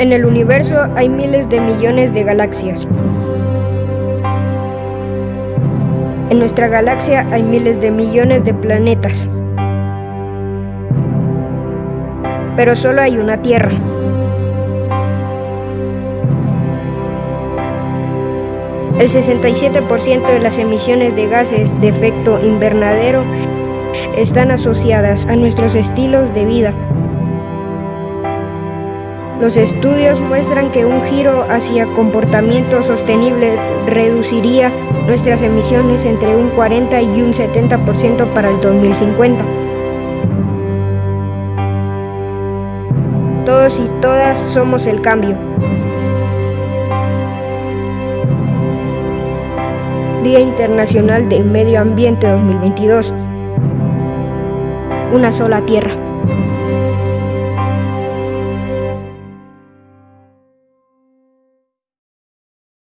En el universo hay miles de millones de galaxias. En nuestra galaxia hay miles de millones de planetas. Pero solo hay una Tierra. El 67% de las emisiones de gases de efecto invernadero están asociadas a nuestros estilos de vida. Los estudios muestran que un giro hacia comportamiento sostenible reduciría nuestras emisiones entre un 40 y un 70% para el 2050. Todos y todas somos el cambio. Día Internacional del Medio Ambiente 2022. Una sola tierra.